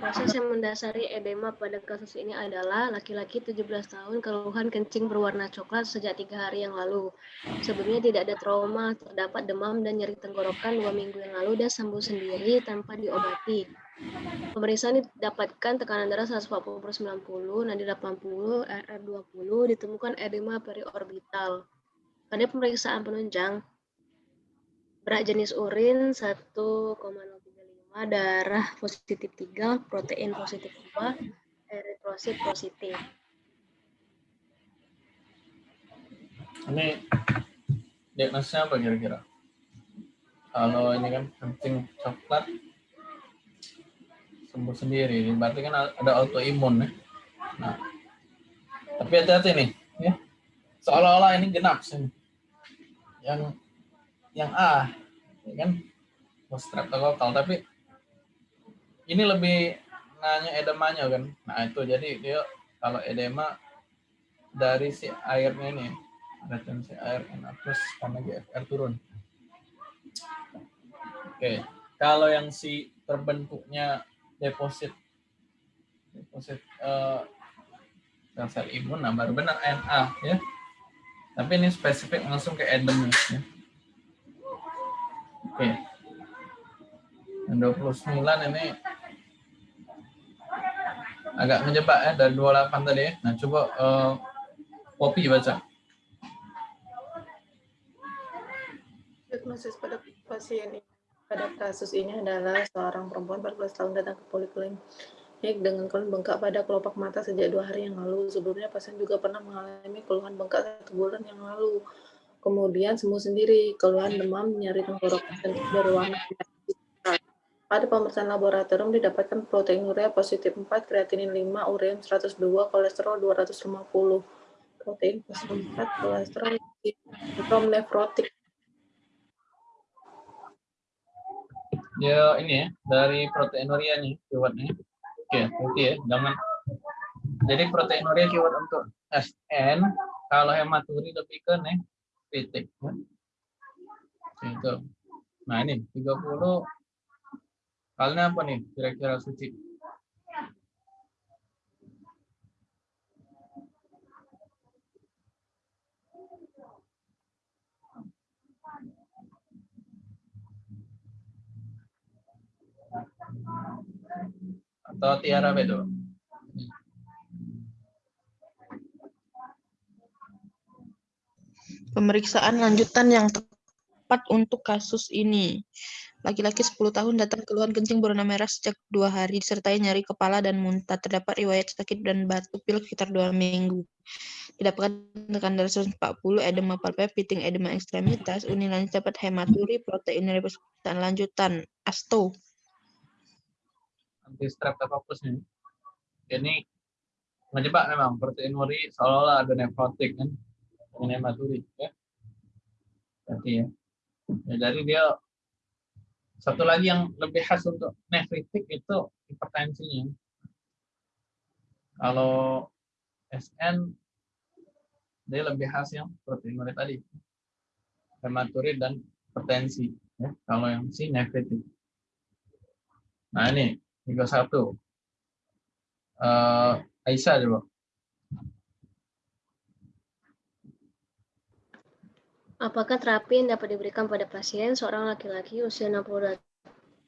Proses yang mendasari edema pada kasus ini adalah laki-laki 17 tahun keluhan kencing berwarna coklat sejak tiga hari yang lalu. Sebelumnya tidak ada trauma, terdapat demam dan nyeri tenggorokan dua minggu yang lalu dan sembuh sendiri tanpa diobati. Pemeriksaan didapatkan tekanan darah 140 per 90, nadi 80, RR 20, ditemukan edema periorbital. Pada pemeriksaan penunjang, berat jenis urin 1,0 darah positif 3, protein positif 2, eritrosit positif. Ini diagnosisnya apa kira-kira? Kalau ini kan kencing coklat sembuh sendiri, berarti kan ada autoimun ya. Nah, tapi hati-hati nih, ya. Seolah-olah ini genap sih. Yang yang A, ya kan? Streptokokal, tapi ini lebih nanya edemanya kan. Nah itu jadi dia kalau edema dari si airnya ini ada tensi air terus karena GFR turun. Oke, kalau yang si terbentuknya deposit deposit uh, sel imun, nah baru benar NA ya. Tapi ini spesifik langsung ke edem ya. Oke. Yang 29 ini agak menjebak ya dari 28 tadi ya. Nah, coba uh, kopi baca. Diagnosis pada pasien ini pada kasus ini adalah seorang perempuan 14 tahun datang ke poliklinik dengan keluhan bengkak pada kelopak mata sejak dua hari yang lalu. Sebelumnya pasien juga pernah mengalami keluhan bengkak satu bulan yang lalu. Kemudian sembuh sendiri, keluhan demam, nyeri tenggorokan, berwarna pada pemeriksaan laboratorium didapatkan proteinuria positif 4, kreatinin 5, ureum 102, kolesterol 250. Protein positif 4, kolesterol sindrom nefrotik. Ya ini ya, dari proteinuria nih keywordnya. Oke, oke ya, jangan. Jadi proteinuria keyword untuk SN, kalau hematuri lebih ke nefritik. Ya. Itu. Nah ini 30 Halnya apa nih kira-kira suci? Atau Tiara Bedo? Pemeriksaan lanjutan yang tepat untuk kasus ini. Laki-laki 10 tahun datang keluhan kencing berwarna merah sejak dua hari, disertai nyeri kepala dan muntah. Terdapat riwayat sakit dan batuk pilek sekitar dua minggu. Didapatkan tekanan darah 140, edema palpebral, piting edema ekstremitas, unilanjut dapat hematuri, protein pemeriksaan lanjutan, asto. Anti streptococcus ini. Ini ngejebak memang protein uri seolah-olah ada nefrotik kan hematuri ya. Berarti ya. ya jadi dia satu lagi yang lebih khas untuk nefritik itu hipertensinya. Kalau SN dia lebih khas yang proteinuria tadi. Hematurid dan hipertensi. Ya, kalau yang si nefritik. Nah ini 31. Uh, Aisyah coba. Apakah terapi yang dapat diberikan pada pasien seorang laki-laki usia 60,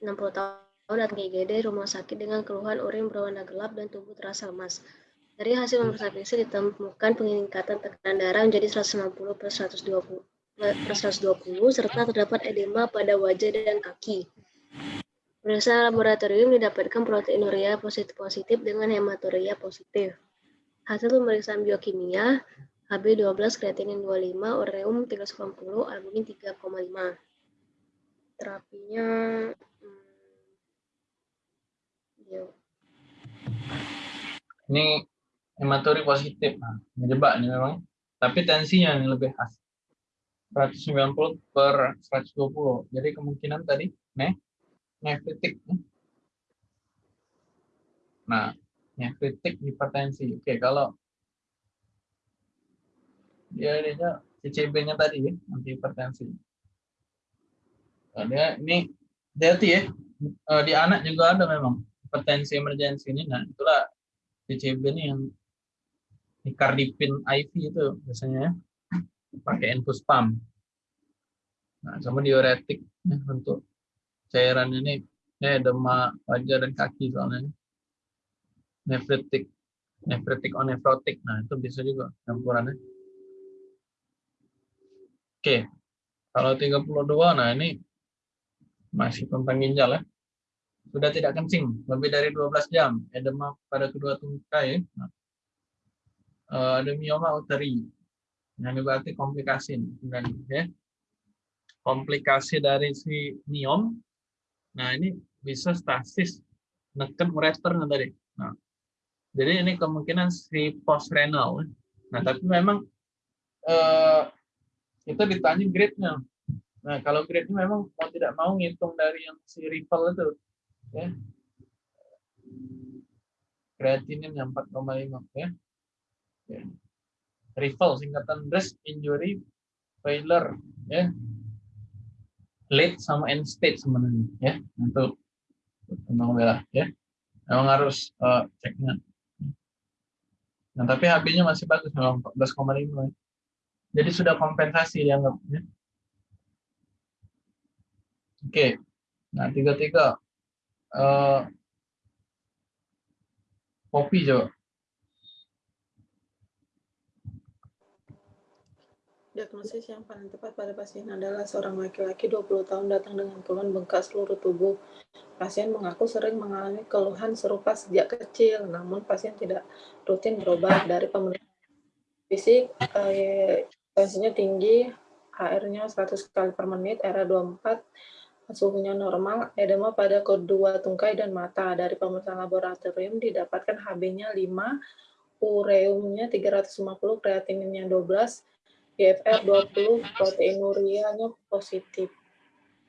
60 tahun datang ke IGD rumah sakit dengan keluhan urin berwarna gelap dan tubuh terasa lemas? Dari hasil pemeriksaan ditemukan peningkatan tekanan darah menjadi 160 per 120 per 120 serta terdapat edema pada wajah dan kaki. Pemeriksaan laboratorium didapatkan proteinuria positif-positif dengan hematuria positif. Hasil pemeriksaan biokimia HB12 kreatinin 25, ureum 390, albumin 3,5. Terapinya hmm, Ini hematuri positif. Menjebak ini memang. Tapi tensinya yang lebih khas. 190 per 120. Jadi kemungkinan tadi ne nefritik. Nah, nefritik hipertensi. Oke, kalau dia ininya CCB-nya tadi ya, anti hipertensi. Nah, ini hati ya, di anak juga ada memang hipertensi emergensi ini, nah itulah PCB ini yang Nicardipin IV itu biasanya ya. pakai infus pump. Nah, sama diuretik ya, untuk cairan ini ya edema wajah dan kaki soalnya. Nefritik, nefritik onefrotik. Nah, itu bisa juga campurannya. Oke. Kalau 32 nah ini masih tentang ginjal ya. Sudah tidak kencing lebih dari 12 jam, edema pada kedua tungkai. Nah, uh, ada mioma uteri. Nah, ini berarti komplikasi dan ya. Komplikasi dari si miom. Nah, ini bisa stasis neken ureter tadi. Nah, jadi ini kemungkinan si post renal. Nah, tapi memang uh, itu ditanya grade-nya. Nah, kalau grade-nya memang mau tidak mau ngitung dari yang si rival itu. Ya. Kreatinin yang 4,5 ya. ya. Rival singkatan breast injury failure ya. Late sama end stage sebenarnya ya. Untuk tentang bela ya. Memang harus uh, ceknya. Nah, tapi HB-nya masih bagus memang 14,5. Jadi sudah kompensasi dianggapnya. Oke. Nah, tiga-tiga. Uh, kopi coba. Diagnosis yang paling tepat pada pasien adalah seorang laki-laki 20 tahun datang dengan keluhan bengkak seluruh tubuh. Pasien mengaku sering mengalami keluhan serupa sejak kecil, namun pasien tidak rutin berobat dari pemeriksaan fisik, eh, tensinya tinggi, HR-nya 100 kali per menit, RA24, suhunya normal, edema pada kedua tungkai dan mata. Dari pemeriksaan laboratorium didapatkan HB-nya 5, ureumnya 350, kreatininnya 12, GFR 20, proteinurianya positif.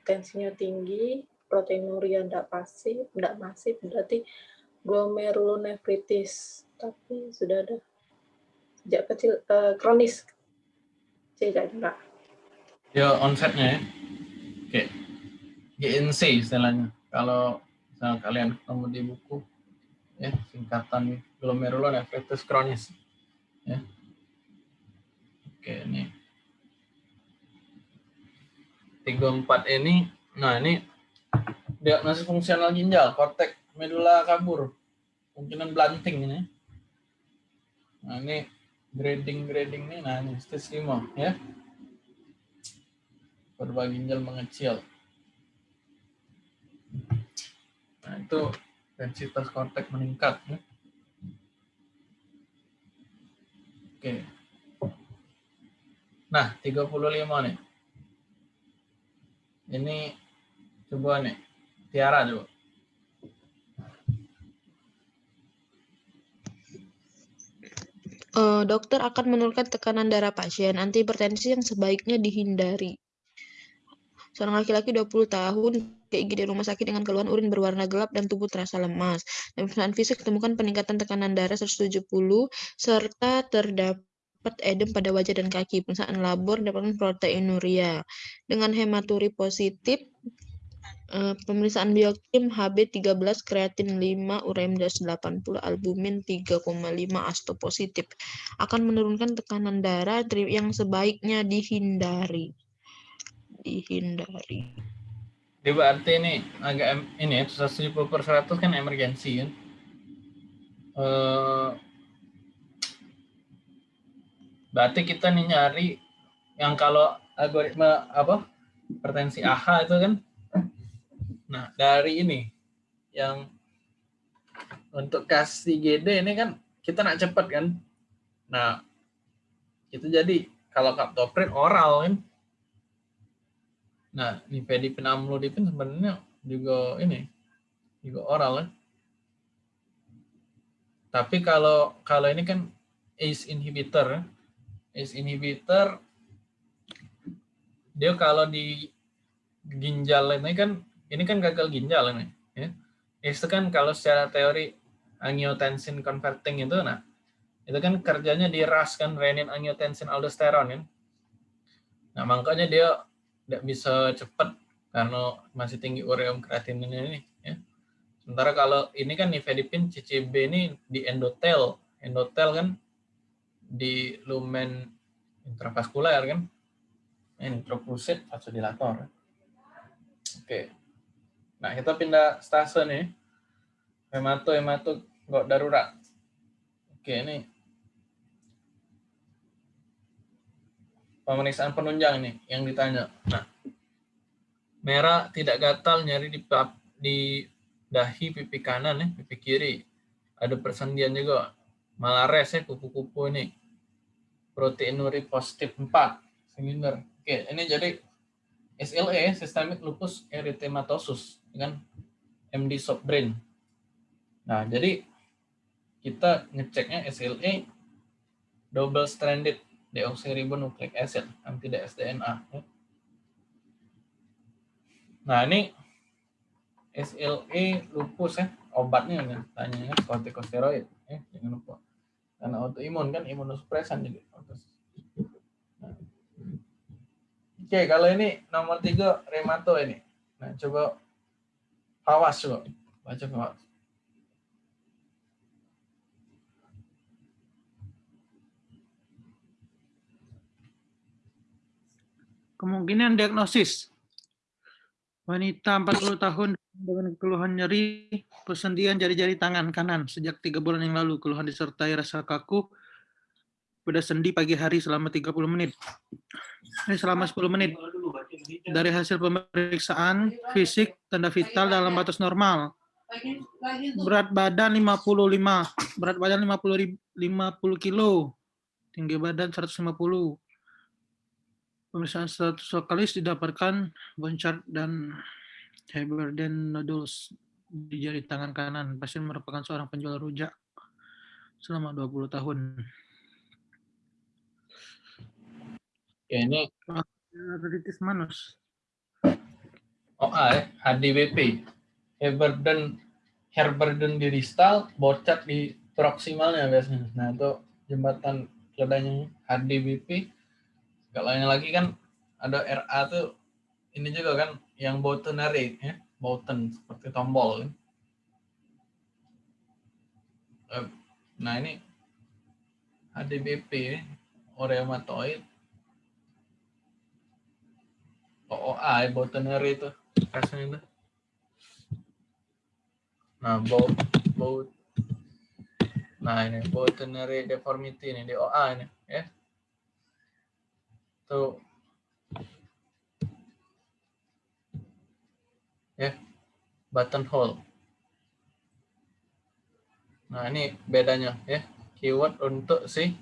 Tensinya tinggi, proteinuria tidak pasif, tidak masif, berarti glomerulonefritis. Tapi sudah ada sejak kecil uh, kronis tidak juga. Ya onsetnya ya. Oke. GNC istilahnya. Kalau misalnya kalian ketemu di buku ya singkatan glomerulonefritis kronis ya. Oke, ini. tiga empat ini nah ini diagnosis fungsional ginjal, kortek medula kabur. Kemungkinan blunting ini. Nah, ini grading grading nih nah ini 5 ya. Kurva ginjal mengecil. Nah itu densitas kortek meningkat ya. oke. Nah 35 nih. Ini coba nih Tiara coba uh, dokter akan menurunkan tekanan darah pasien. Antihipertensi yang sebaiknya dihindari. Seorang laki-laki 20 tahun ke IGD rumah sakit dengan keluhan urin berwarna gelap dan tubuh terasa lemas. Dalam pemeriksaan fisik ditemukan peningkatan tekanan darah 170 serta terdapat edem pada wajah dan kaki. Pemeriksaan labor dapatkan proteinuria. Dengan hematuri positif, Uh, pemeriksaan biokim HB13, kreatin 5, uream 80, albumin 3,5, asto positif. Akan menurunkan tekanan darah yang sebaiknya dihindari. Dihindari. Jadi berarti ini agak ini ya, 170 per 100 kan emergensi kan. Uh, berarti kita nih nyari yang kalau algoritma apa hipertensi AHA itu kan Nah, dari ini yang untuk kasih GD ini kan kita nak cepat kan. Nah, itu jadi kalau kaptoprin oral kan. Nah, nifedipin amlodipin sebenarnya juga ini juga oral kan. Tapi kalau kalau ini kan ACE inhibitor, ACE inhibitor dia kalau di ginjal ini kan ini kan gagal ginjal ini ya itu kan kalau secara teori angiotensin converting itu nah itu kan kerjanya di RAS kan renin angiotensin aldosteron kan nah makanya dia tidak bisa cepat karena masih tinggi ureum kreatinin ini ya Sementara kalau ini kan nifedipin CCB ini di endotel. Endotel kan di lumen intravaskular kan. Introplusit vasodilator. Oke. Nah, kita pindah stase nih. Hemato, hemato, nggak darurat. Oke, ini pemeriksaan penunjang nih yang ditanya. Nah, merah tidak gatal nyari di di dahi pipi kanan nih, pipi kiri. Ada persendian juga. Malares ya kupu-kupu ini. Proteinuri positif 4. Seminar. Oke, ini jadi SLE, Systemic Lupus Erythematosus, dengan MD soft brain. Nah, jadi kita ngeceknya SLE double stranded deoxyribonucleic acid, anti dsDNA. Ya. Nah, ini SLE lupus ya, obatnya kan, tanya kan kortikosteroid ya, jangan lupa. Karena autoimun kan imunosupresan jadi. Oke, kalau ini nomor tiga remato ini. Nah, coba awas coba. Baca awas. Kemungkinan diagnosis. Wanita 40 tahun dengan keluhan nyeri, persendian jari-jari tangan kanan sejak tiga bulan yang lalu. Keluhan disertai rasa kaku pada sendi pagi hari selama 30 menit. Ini selama 10 menit. Dari hasil pemeriksaan fisik, tanda vital dalam batas normal. Berat badan 55, berat badan 50, 50 kilo, tinggi badan 150 Pemeriksaan status vokalis didapatkan boncard dan Heberden nodules di jari tangan kanan. Pasien merupakan seorang penjual rujak selama 20 tahun. Ya, ini Arteritis manus. OA ya, HDBP. Heberden Herberden di distal, bocat di proksimalnya biasanya. Nah, itu jembatan keledanya HDBP kalau yang lagi kan ada RA tuh ini juga kan yang boutonary ya, bouton seperti tombol kan. Nah ini HDBP oreomatoid OOA ya, boutonary itu rasanya itu. Nah, bout, bout, nah ini boutonary deformity ini di OA ini ya. Tuh. Ya buttonhole. Nah ini bedanya ya. Keyword untuk si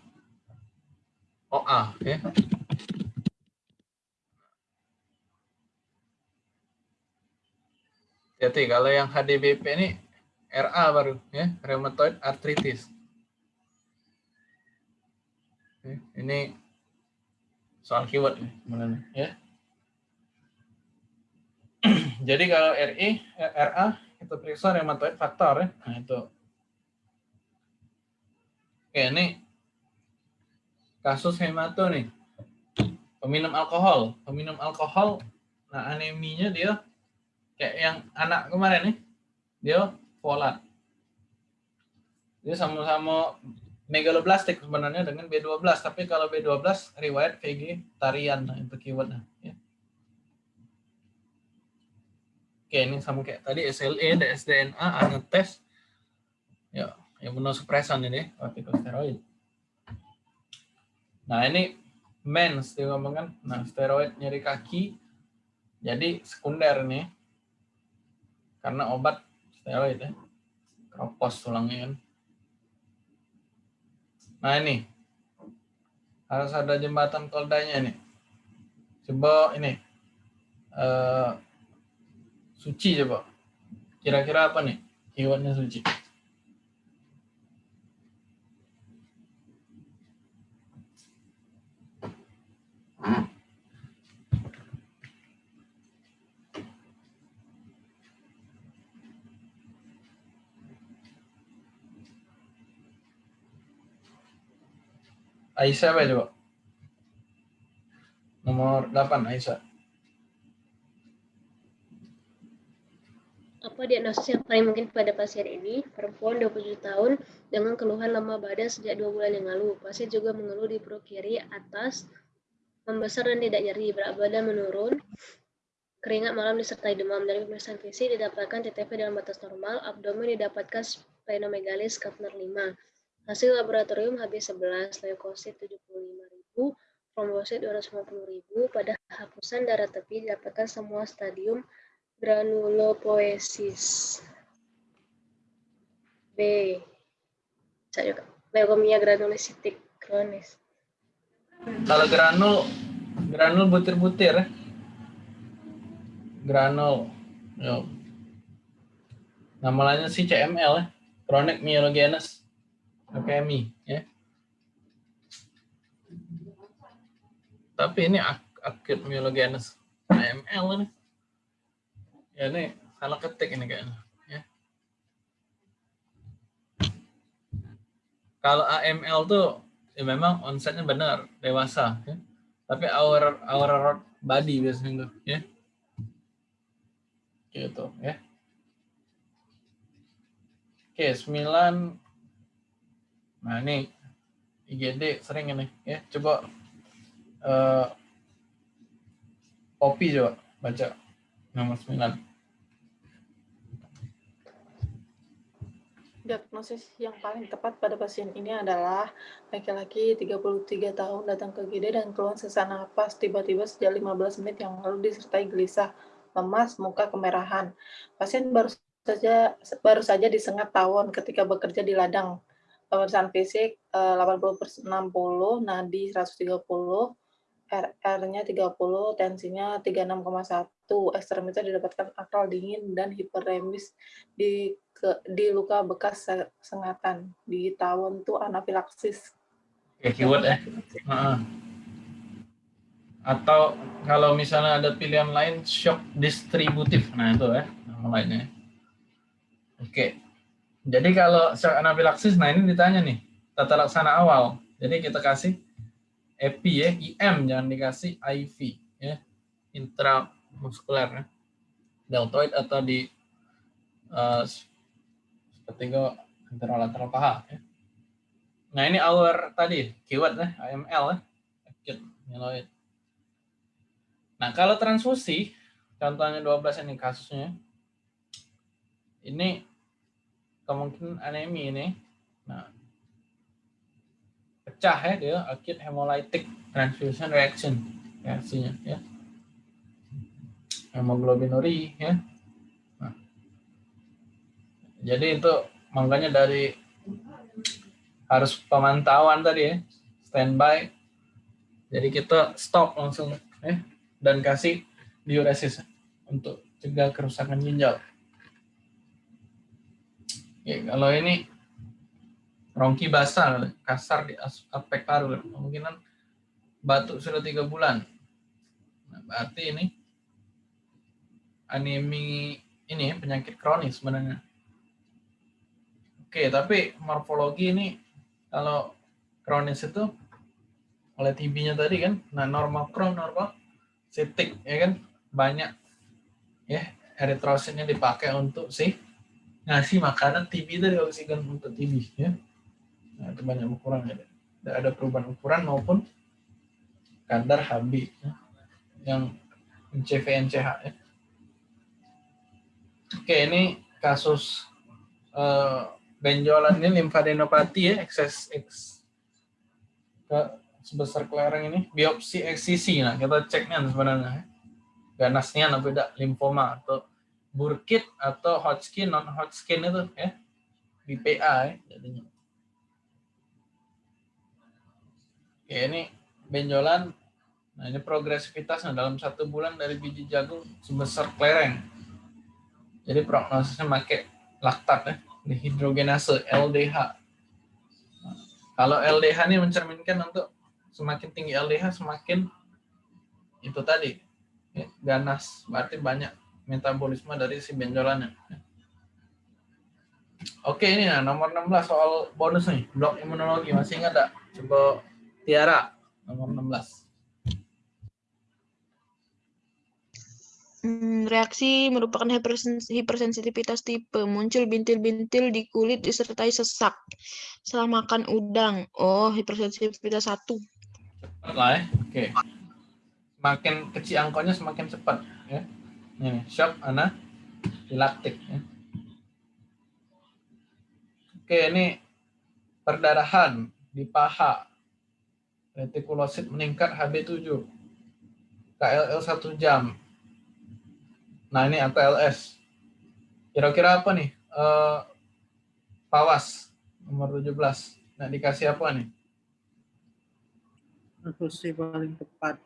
OA ya Jadi kalau yang HDBP ini RA baru ya rheumatoid arthritis. Ini soal keyword sebenarnya ya. Jadi kalau RI, RA itu periksa rheumatoid faktor ya. Nah itu. Oke ini kasus hemato nih. Peminum alkohol, peminum alkohol, nah aneminya dia kayak yang anak kemarin nih, dia folat. Dia sama-sama megaloblastik sebenarnya dengan B12, tapi kalau B12 riwayat vegetarian nah, itu keywordnya. Ya. Oke, ini sama kayak tadi SLE, DSDNA, tes ya, yang imunosupresan ini, kortikosteroid. Nah, ini mens dia ngomong kan, nah steroid nyeri kaki, jadi sekunder nih, karena obat steroid ya, kropos tulangnya kan. Nah ini harus ada jembatan koldanya nih. Coba ini uh, suci coba. Kira-kira apa nih keywordnya suci? Aisyah apa coba? Nomor 8 Aisyah. Apa diagnosis yang paling mungkin pada pasien ini? Perempuan 27 tahun dengan keluhan lemah badan sejak dua bulan yang lalu. Pasien juga mengeluh di perut kiri atas, membesar dan tidak nyeri, berat badan menurun, keringat malam disertai demam. Dari pemeriksaan fisik didapatkan TTP dalam batas normal, abdomen didapatkan splenomegaly Schaffner 5. Hasil laboratorium HB11, leukosit 75.000, trombosit 250.000. Pada hapusan darah tepi didapatkan semua stadium granulopoesis. B. Leukemia granulositik kronis. Kalau granul, granul butir-butir ya. Granul. Yo. Nama lainnya sih CML ya. Chronic myelogenous leukemia ya. Tapi ini ak- acute myelogenous AML ini. Ya ini salah ketik ini kayaknya. Ya. Kalau AML tuh ya memang onsetnya benar dewasa ya. tapi our our body biasanya tuh ya gitu ya oke 9 nah ini IGD sering ini ya coba kopi coba baca nomor 9 Diagnosis yang paling tepat pada pasien ini adalah laki-laki 33 tahun datang ke GD dan keluhan sesak napas tiba-tiba sejak 15 menit yang lalu disertai gelisah, lemas, muka kemerahan. Pasien baru saja baru saja disengat tawon ketika bekerja di ladang. Pemeriksaan fisik eh, 80 per 60, nadi 130, RR-nya 30, tensinya 36,1, ekstremitas didapatkan akal dingin dan hiperemis di ke, di luka bekas se- sengatan di tawon tuh anafilaksis. Oke, keyword ya. Heeh. Atau kalau misalnya ada pilihan lain shock distributif. Nah, itu ya nama lainnya. Oke. Jadi kalau shock anafilaksis nah ini ditanya nih, tata laksana awal. Jadi kita kasih EPI ya, IM jangan dikasih IV ya. Intramuskuler ya. Deltoid atau di eh, ketiga anterolateral paha ya. Nah ini our tadi keyword ya, AML ya, acute myeloid. Nah kalau transfusi, contohnya 12 ini kasusnya, ini kemungkinan anemi ini, nah pecah ya dia acute hemolytic transfusion reaction reaksinya ya, hemoglobinuria ya. Nah, jadi itu makanya dari harus pemantauan tadi ya, standby. Jadi kita stop langsung ya dan kasih diuresis untuk cegah kerusakan ginjal. Ya, kalau ini rongki basal kasar di as- aspek paru kemungkinan batuk sudah tiga bulan. Nah, berarti ini anemi ini ya, penyakit kronis sebenarnya. Oke, tapi morfologi ini kalau kronis itu oleh TB-nya tadi kan, nah normal krom, normal sitik, ya kan, banyak ya eritrositnya dipakai untuk si ngasih makanan TB dari oksigen untuk TB ya. Nah, itu banyak ukuran ya. Tidak ada perubahan ukuran maupun kadar HB ya, yang CVNCH ya. Oke, ini kasus eh, benjolan ini limfadenopati ya, ekses X ke sebesar kelereng ini, biopsi eksisi. Nah, kita ceknya sebenarnya. ya. Ganasnya apa tidak limfoma atau Burkitt atau Hodgkin, non Hodgkin itu ya. BPA ya, jadinya. Oke, ini benjolan. Nah, ini progresivitasnya dalam satu bulan dari biji jagung sebesar kelereng. Jadi prognosisnya pakai laktat ya, dihidrogenase LDH. Kalau LDH ini mencerminkan untuk semakin tinggi LDH semakin itu tadi ya, ganas, berarti banyak metabolisme dari si benjolannya. Oke ini ya nomor 16 soal bonus nih, blok imunologi masih ingat tak? Coba Tiara nomor 16. Hmm, reaksi merupakan hipersens- hipersensitivitas tipe. Muncul bintil-bintil di kulit disertai sesak setelah makan udang. Oh, hipersensitivitas satu. Cepat lah ya. Oke. Semakin kecil angkanya semakin cepat ya. Ini shock anafilaktik ya. Oke, ini perdarahan di paha. Retikulosit meningkat HB7. KLL 1 jam. Nah, ini ATLS. Kira-kira apa nih? Eh, Pawas nomor 17. Nah, dikasih apa nih? Asumsi paling tepat.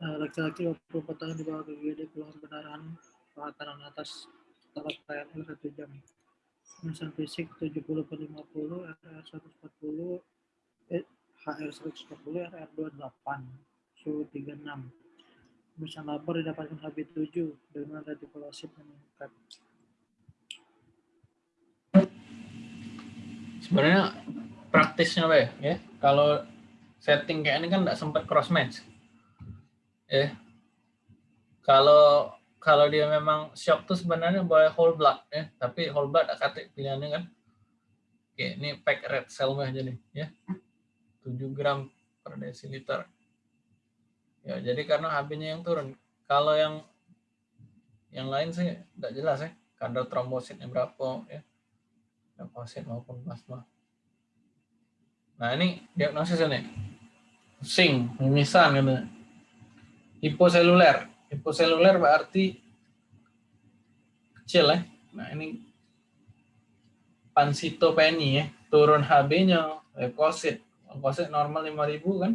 Eh, Laki-laki 24 tahun di bawah GGD keluhan pendarahan paha kanan atas setelah KLL 1 jam. Pemeriksaan fisik 70 per 50, RR 140, eh, HR 140, RR 28, suhu 36. Pemeriksaan labor didapatkan HB7 dengan retikulosit meningkat. Sebenarnya praktisnya ya? ya? Kalau setting kayak ini kan nggak sempat cross match. Ya. Kalau kalau dia memang shock tuh sebenarnya boleh whole blood ya, tapi whole blood aktif pilihannya kan. Oke, ini pack red cell mah jadi ya. 7 gram per desiliter. Ya, jadi karena HB-nya yang turun. Kalau yang yang lain sih nggak jelas ya. Kadar trombositnya berapa ya. Leukosit maupun plasma. Nah, ini diagnosis ini. Pusing, mimisan gitu. Hiposeluler. Hiposeluler berarti kecil ya. Nah, ini pansitopeni ya. Turun HB-nya, leukosit. Leukosit normal 5000 kan.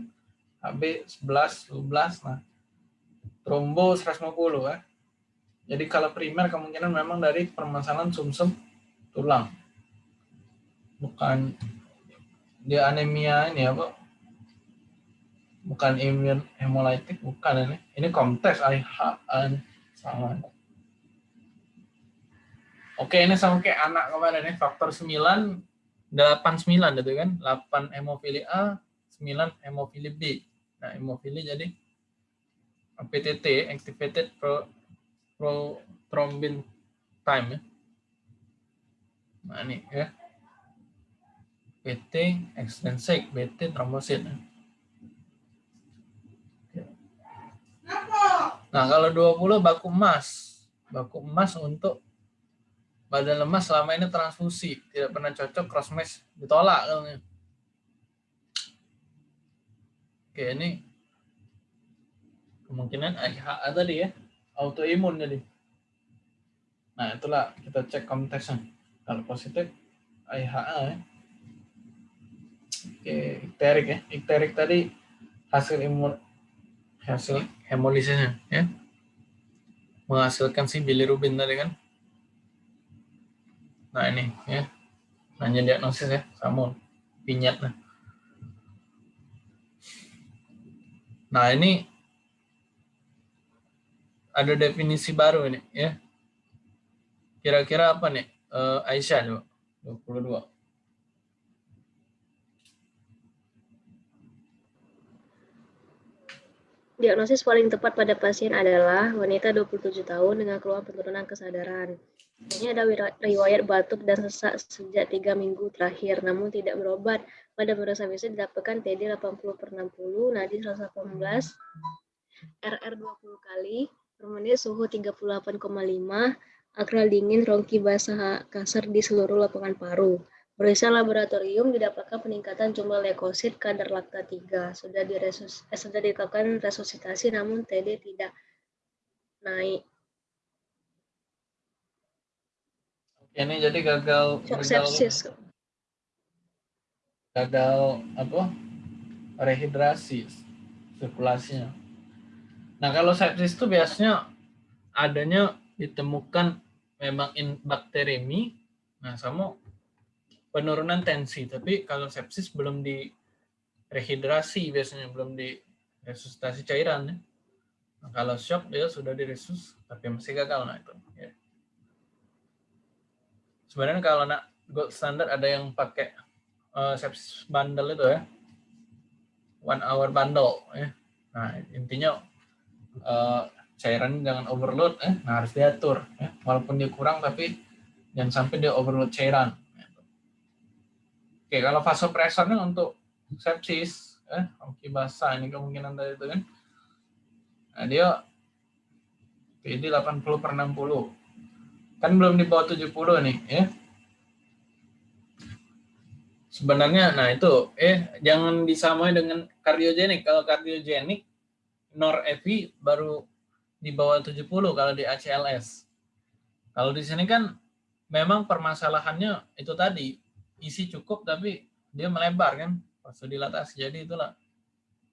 HB 11, 12. Nah, trombo 150 ya. Jadi kalau primer kemungkinan memang dari permasalahan sumsum tulang. Bukan dia anemia ini apa? Bukan imun hemolitik, bukan ini. Ini komtes IH sama. Oke, ini sama kayak anak kemarin ini faktor 9 89 gitu kan. 8 hemofili A, 9 hemofili B. Nah, hemofili jadi PTT, activated pro, pro thrombin time ya. Nah, ini ya. PT extrinsic, BT trombosit. ya. Nah, kalau 20 baku emas. Baku emas untuk badan lemas selama ini transfusi, tidak pernah cocok cross match ditolak. Oke, ini kemungkinan IHA tadi ya, autoimun jadi. Nah, itulah kita cek konteksnya. Kalau positif IHA ya. Oke, ikterik ya. Ikterik tadi hasil imun hasil hemolisisnya ya. Menghasilkan si bilirubin tadi kan. Nah, ini ya. Nanya diagnosis ya, sama pinyat nah. Nah, ini ada definisi baru ini ya. Kira-kira apa nih? Eh, Aisyah coba. 22. Diagnosis paling tepat pada pasien adalah wanita 27 tahun dengan keluhan penurunan kesadaran. Ini ada riwayat batuk dan sesak sejak tiga minggu terakhir, namun tidak berobat. Pada pemeriksaan fisik didapatkan TD 80 per 60, nadi 118, RR 20 kali, per menit suhu 38,5, akral dingin, rongki basah kasar di seluruh lapangan paru. Periksa laboratorium didapatkan peningkatan jumlah leukosit kadar lakta 3. Sudah diresus eh, sudah dilakukan resusitasi namun TD tidak naik. Oke, ini jadi gagal Shock gagal sepsis. gagal apa? Rehidrasi sirkulasinya. Nah, kalau sepsis itu biasanya adanya ditemukan memang in bakteremi, nah sama penurunan tensi. Tapi kalau sepsis belum di rehidrasi biasanya belum di resusitasi cairan ya. Nah, kalau shock dia sudah diresus tapi masih gagal nah itu. Ya. Sebenarnya kalau nak gold standard ada yang pakai eh, sepsis bundle itu ya, one hour bundle ya. Nah intinya eh, cairan jangan overload eh nah harus diatur ya. walaupun dia kurang tapi jangan sampai dia overload cairan oke kalau vasopresornya untuk sepsis eh oke basah ini kemungkinan tadi itu kan. Nah dia PD 80 per 60 kan belum di bawah 70 nih ya. Sebenarnya nah itu eh jangan disamai dengan kardiogenik kalau kardiogenik norepi baru di bawah 70 kalau di ACLS. Kalau di sini kan memang permasalahannya itu tadi isi cukup tapi dia melebar kan vasodilatasi. Jadi itulah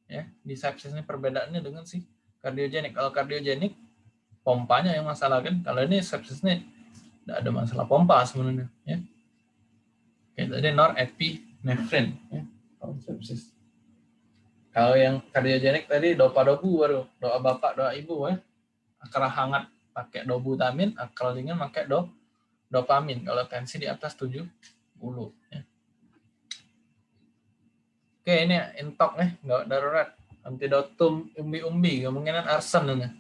ya di sepsis ini perbedaannya dengan si kardiogenik. Kalau kardiogenik pompanya yang masalah kan. Kalau ini sepsis ini tidak ada masalah pompa sebenarnya ya. Oke, tadi norepinephrine ya. Kalau sepsis. Kalau yang kardiogenik tadi dopa dobu baru doa bapak doa ibu ya akal hangat pakai dobutamin, akal dingin pakai do dopamin. Kalau tensi di atas 70. Ya. Oke, ini intok nih, nggak darurat. Antidotum umbi-umbi, kemungkinan arsen ini.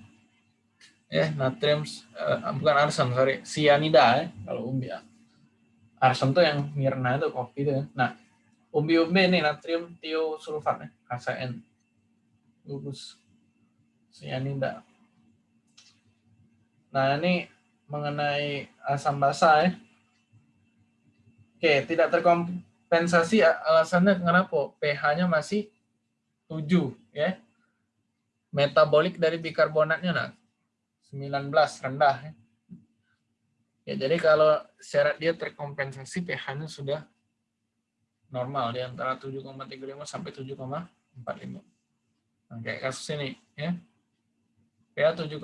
Ya, natrium, uh, bukan arsen, sorry, sianida ya, kalau umbi. Arsen tuh yang mirna itu kopi itu ya. Nah, umbi-umbi ini natrium tiosulfat ya, KCN. Gugus. Sianida. Nah, ini mengenai asam basa ya. Oke, tidak terkompensasi alasannya kenapa? pH-nya masih 7 ya. Metabolik dari bikarbonatnya nah 19 rendah ya. Ya, jadi kalau syarat dia terkompensasi pH-nya sudah normal di antara 7,35 sampai 7,45. Nah, kayak kasus ini ya. pH 7,4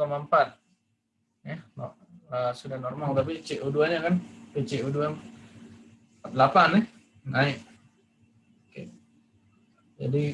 ya uh, sudah normal tapi CO2-nya kan CO2 8 ya naik. Oke. Jadi